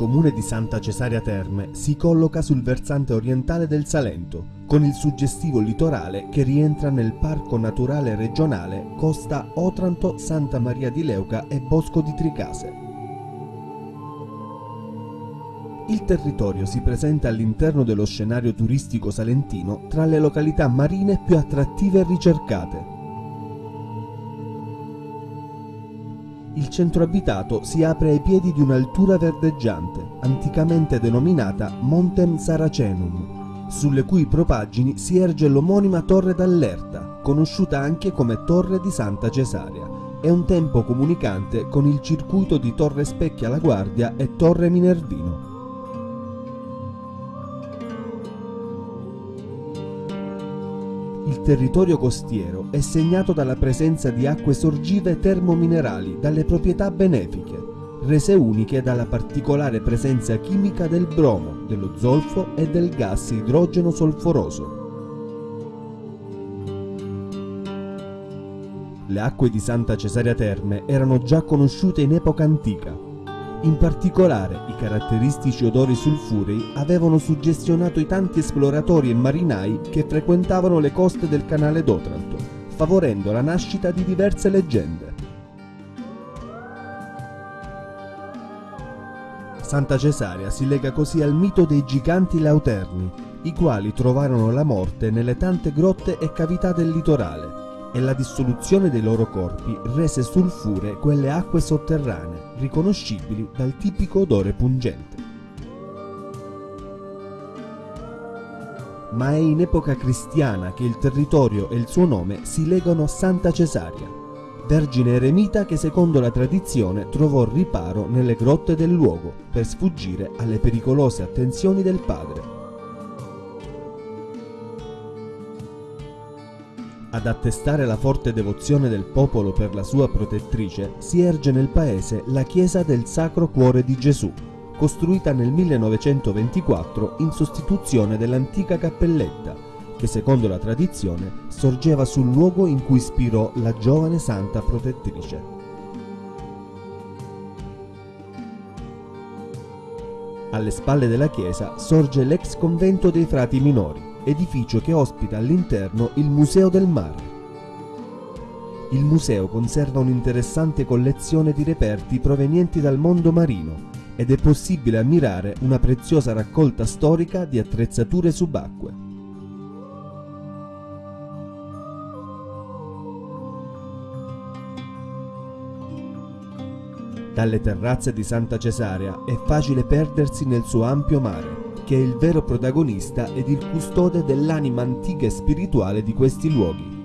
comune di Santa Cesaria Terme si colloca sul versante orientale del Salento, con il suggestivo litorale che rientra nel Parco Naturale Regionale Costa Otranto, Santa Maria di Leuca e Bosco di Tricase. Il territorio si presenta all'interno dello scenario turistico salentino tra le località marine più attrattive e ricercate, Il centro abitato si apre ai piedi di un'altura verdeggiante, anticamente denominata Montem Saracenum, sulle cui propaggini si erge l'omonima Torre d'Allerta, conosciuta anche come Torre di Santa Cesaria, e un tempo comunicante con il circuito di Torre Specchia La Guardia e Torre Minervino. Il territorio costiero è segnato dalla presenza di acque sorgive termominerali dalle proprietà benefiche, rese uniche dalla particolare presenza chimica del bromo, dello zolfo e del gas idrogeno solforoso. Le acque di Santa Cesaria Terme erano già conosciute in epoca antica, in particolare, i caratteristici odori sulfurei avevano suggestionato i tanti esploratori e marinai che frequentavano le coste del canale d'Otranto, favorendo la nascita di diverse leggende. Santa Cesaria si lega così al mito dei giganti lauterni, i quali trovarono la morte nelle tante grotte e cavità del litorale, e la dissoluzione dei loro corpi rese sulfure quelle acque sotterranee, riconoscibili dal tipico odore pungente. Ma è in epoca cristiana che il territorio e il suo nome si legano a Santa Cesaria, vergine eremita che secondo la tradizione trovò riparo nelle grotte del luogo per sfuggire alle pericolose attenzioni del padre. Ad attestare la forte devozione del popolo per la sua protettrice si erge nel paese la chiesa del Sacro Cuore di Gesù, costruita nel 1924 in sostituzione dell'antica cappelletta, che secondo la tradizione sorgeva sul luogo in cui ispirò la giovane santa protettrice. Alle spalle della chiesa sorge l'ex convento dei frati minori, edificio che ospita all'interno il Museo del Mare. Il museo conserva un'interessante collezione di reperti provenienti dal mondo marino ed è possibile ammirare una preziosa raccolta storica di attrezzature subacquee. Dalle terrazze di Santa Cesaria è facile perdersi nel suo ampio mare, che è il vero protagonista ed il custode dell'anima antica e spirituale di questi luoghi.